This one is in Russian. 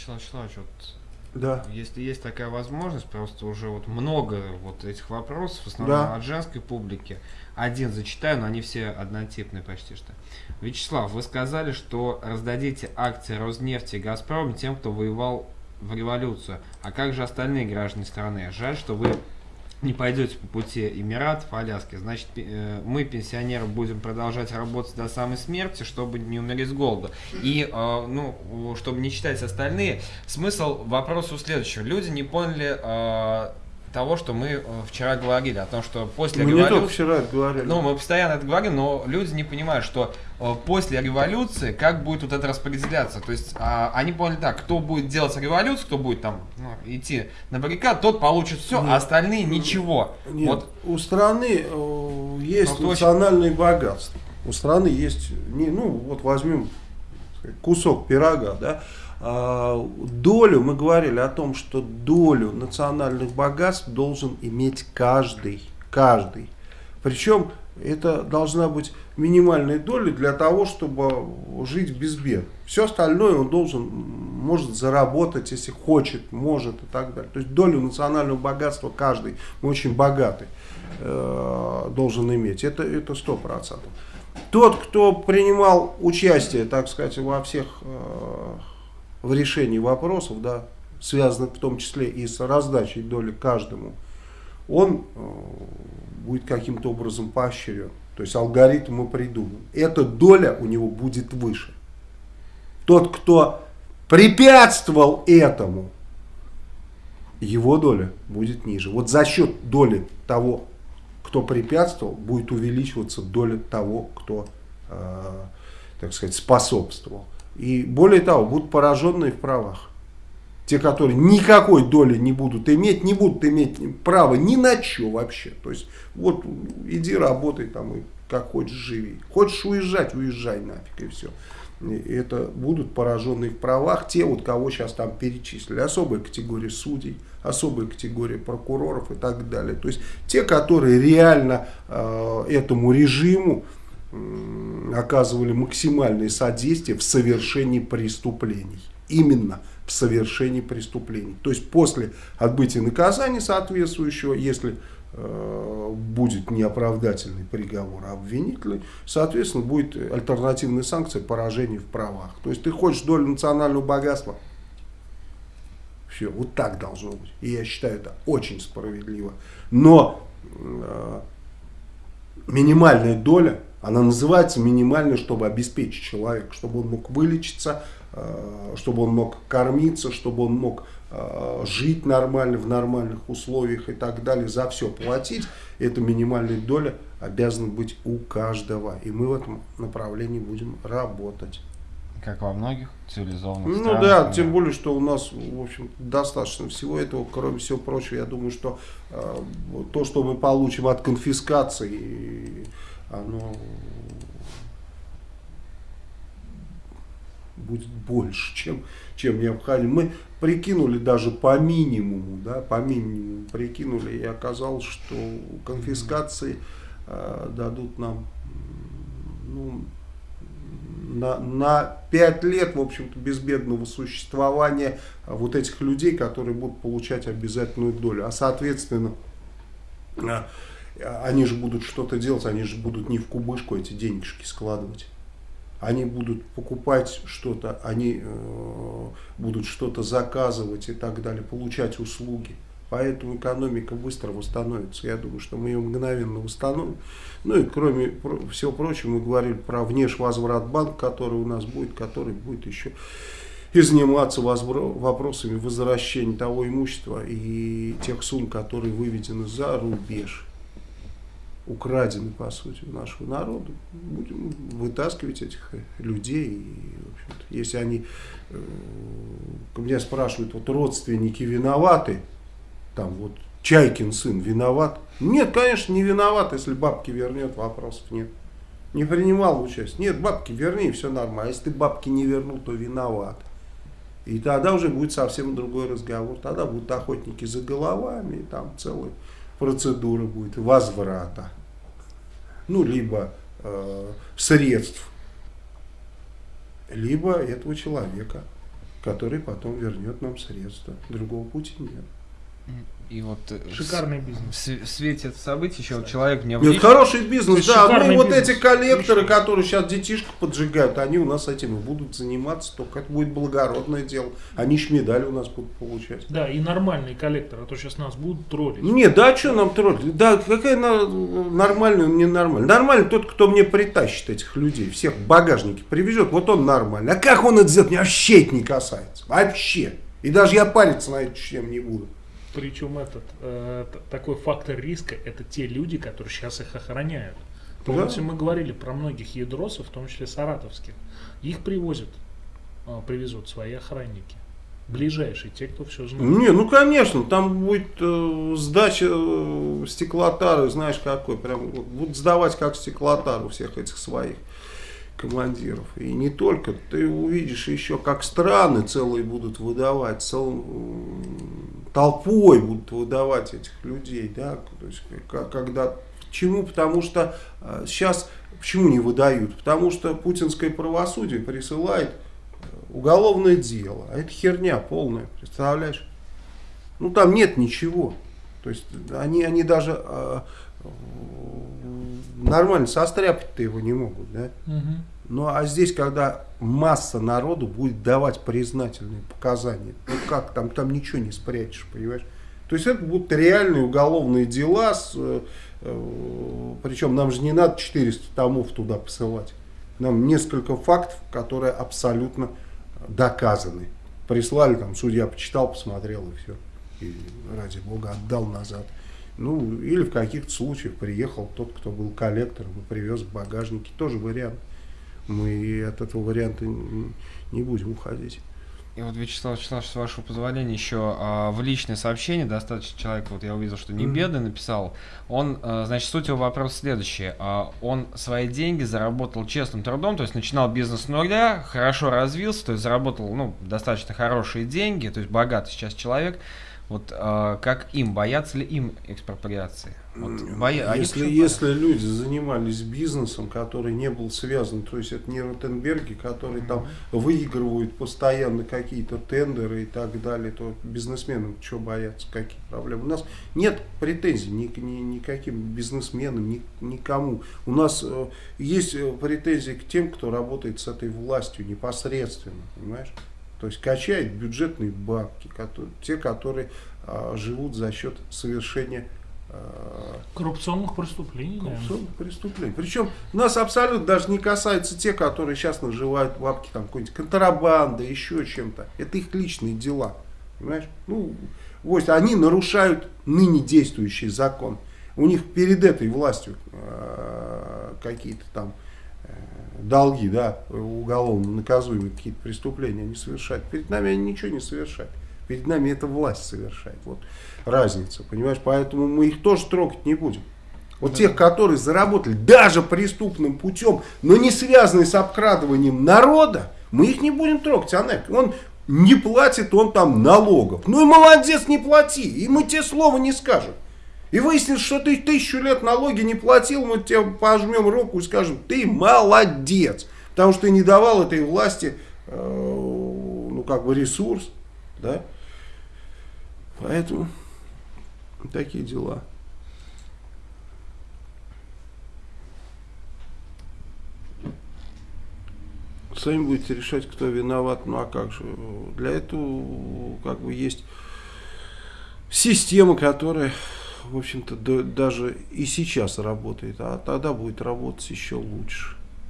Вячеслав Вячеславович, вот Да. если есть такая возможность, просто уже вот много вот этих вопросов, в основном Да. от женской публики. Один зачитаю, но они все однотипные почти что. Вячеслав, вы сказали, что раздадите акции Роснефти и Газпрома тем, кто воевал в революцию. А как же остальные граждане страны? Жаль, что вы не пойдете по пути Эмиратов, Аляски. Значит, э, мы, пенсионеры, будем продолжать работать до самой смерти, чтобы не умереть с голода. И, э, ну, чтобы не читать остальные, смысл вопроса следующего. Люди не поняли э, того, что мы э, вчера говорили, о том, что после Мы не только революции... вчера это говорили. Ну, мы постоянно это говорим, но люди не понимают, что э, после революции как будет вот это распределяться. То есть а, они поняли так, кто будет делать революцию, кто будет там ну, идти на баррикад, тот получит все, Нет. а остальные ничего. Нет, Вот у страны э, есть очень- национальные богатства. У страны есть, не, ну вот возьмем кусок пирога, да, А, долю, мы говорили о том, что долю национальных богатств должен иметь каждый, каждый. Причем это должна быть минимальная доля для того, чтобы жить без бед. Все остальное он должен, может заработать, если хочет, может и так далее. То есть долю национального богатства каждый, мы очень богатый, э, должен иметь. Это это сто процентов. Тот, кто принимал участие, так сказать, во всех э, в решении вопросов, да, связанных в том числе и с раздачей доли каждому, он э, будет каким-то образом поощрен. То есть алгоритм мы придуман. Эта доля у него будет выше. Тот, кто препятствовал этому, его доля будет ниже. Вот за счет доли того, кто препятствовал, будет увеличиваться доля того, кто, э, так сказать, способствовал. И более того, будут пораженные в правах. Те, которые никакой доли не будут иметь, не будут иметь права ни на что вообще. То есть, вот иди работай там и как хочешь живи. Хочешь уезжать, уезжай нафиг и все. И это будут пораженные в правах те, вот кого сейчас там перечислили. Особая категория судей, особая категория прокуроров и так далее. То есть те, которые реально э, этому режиму оказывали максимальное содействие в совершении преступлений. Именно в совершении преступлений. То есть после отбытия наказания соответствующего, если э, будет неоправдательный приговор, обвинительный, соответственно, будет альтернативная санкция поражения в правах. То есть ты хочешь долю национального богатства, все, вот так должно быть. И я считаю это очень справедливо. Но э, минимальная доля, она называется минимальной, чтобы обеспечить человека, чтобы он мог вылечиться, э, чтобы он мог кормиться, чтобы он мог э, жить нормально, в нормальных условиях и так далее, за все платить, эта минимальная доля обязана быть у каждого. И мы в этом направлении будем работать. Как во многих цивилизованных Ну странах. да, мира. тем более, что у нас, в общем, достаточно всего этого, кроме всего прочего, я думаю, что э, то, что мы получим от конфискации, оно будет больше, чем, чем необходимо. Мы прикинули даже по минимуму, да, по минимуму прикинули, и оказалось, что конфискации э, дадут нам ну, на, на 5 лет, в общем-то, безбедного существования вот этих людей, которые будут получать обязательную долю. А, соответственно, а, они же будут что-то делать, они же будут не в кубышку эти денежки складывать. Они будут покупать что-то, они э, будут что-то заказывать и так далее, получать услуги. Поэтому экономика быстро восстановится. Я думаю, что мы ее мгновенно восстановим. Ну и кроме всего прочего, мы говорили про внешвозврат банк, который у нас будет, который будет еще и заниматься вопросами возвращения того имущества и тех сумм, которые выведены за рубеж, украдены, по сути, у нашего народа. Будем вытаскивать этих людей. И, в если они, э, меня спрашивают, вот родственники виноваты, там вот Чайкин сын виноват? Нет, конечно, не виноват, если бабки вернет, вопросов нет. Не принимал участие. Нет, бабки верни, все нормально. А если ты бабки не вернул, то виноват. И тогда уже будет совсем другой разговор. Тогда будут охотники за головами, и там целая процедура будет возврата. Ну, либо э, средств, либо этого человека. который потом вернет нам средства. Другого пути нет. И вот э, Шикарный бизнес. В, свете этого события еще человек мне Нет, хороший бизнес, да. Ну, вот бизнес. эти коллекторы, которые сейчас детишки поджигают, они у нас этим и будут заниматься, только это будет благородное дело. Они ж медали у нас будут получать. Да, и нормальный коллектор, а то сейчас нас будут троллить. Нет, да, что нам троллить? Да, какая на, нормальная, не нормальная. Нормальный тот, кто мне притащит этих людей, всех в багажнике привезет, вот он нормальный. А как он это сделает, меня вообще это не касается. Вообще. И даже я париться на эту тему не буду. Причем этот э, такой фактор риска это те люди, которые сейчас их охраняют. Помните, мы говорили про многих ядросов, в том числе саратовских. Их привозят, э, привезут свои охранники. Ближайшие, те, кто все знает. Не, ну конечно, там будет э, сдача э, стеклотары, знаешь какой, прям вот, будут сдавать как стеклотару всех этих своих командиров. И не только, ты увидишь еще, как страны целые будут выдавать, цел- толпой будут выдавать этих людей, да, то есть, когда, почему, потому что э, сейчас, почему не выдают, потому что путинское правосудие присылает э, уголовное дело, а это херня полная, представляешь? Ну там нет ничего. То есть они, они даже э, э, нормально состряпать-то его не могут, да? Мгм. Ну а здесь, когда масса народу будет давать признательные показания, ну как, там, там ничего не спрячешь, понимаешь? То есть это будут реальные уголовные дела, с, э, э, причем нам же не надо 400 томов туда посылать. Нам несколько фактов, которые абсолютно доказаны. Прислали, там судья почитал, посмотрел и все. И ради бога отдал назад. Ну, или в каких-то случаях приехал тот, кто был коллектором и привез в багажнике. Тоже вариант. Мы от этого варианта не будем уходить. И вот, Вячеслав Вячеславович, с вашего позволения, еще а, в личное сообщение достаточно человек, вот я увидел, что не бедный, написал. Он, а, значит, суть его вопроса следующая. А, он свои деньги заработал честным трудом, то есть начинал бизнес с нуля, хорошо развился, то есть заработал, ну, достаточно хорошие деньги, то есть богатый сейчас человек. Вот а, как им, боятся ли им экспроприации? Вот, боя- они если, если люди занимались бизнесом, который не был связан, то есть это не Ротенберги, которые там выигрывают постоянно какие-то тендеры и так далее, то бизнесменам что бояться, какие проблемы? У нас нет претензий ни, ни, никаким бизнесменам, ни, никому. У нас э, есть э, претензии к тем, кто работает с этой властью непосредственно, понимаешь? То есть качает бюджетные бабки, которые, те, которые а, живут за счет совершения а, Коррупционных преступлений, коррупционных преступлений. Причем нас абсолютно даже не касаются те, которые сейчас наживают бабки, там какой-нибудь контрабанда, еще чем-то. Это их личные дела. Понимаешь? Ну, вот они нарушают ныне действующий закон. У них перед этой властью э, какие-то там э, долги, да, уголовно наказуемые какие-то преступления они совершают. Перед нами они ничего не совершают. Перед нами эта власть совершает. Вот разница, понимаешь? Поэтому мы их тоже трогать не будем. Вот тех, которые заработали даже преступным путем, но не связанные с обкрадыванием народа, мы их не будем трогать. А он не платит, он там налогов. Ну и молодец, не плати. И мы тебе слова не скажем. И выяснится, что ты тысячу лет налоги не платил, мы тебе пожмем руку и скажем, ты молодец. Потому что ты не давал этой власти, э, ну как бы ресурс, да. Поэтому такие дела. Сами будете решать, кто виноват. Ну а как же? Для этого как бы есть система, которая, в общем-то, да- даже и сейчас работает, а тогда будет работать еще лучше.